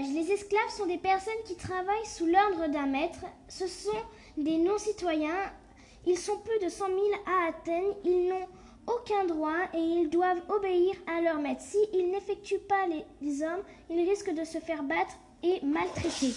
Les esclaves sont des personnes qui travaillent sous l'ordre d'un maître. Ce sont des non-citoyens. Ils sont plus de 100 000 à Athènes. Ils n'ont aucun droit et ils doivent obéir à leur maître. S'ils n'effectuent pas les hommes, ils risquent de se faire battre et maltraiter.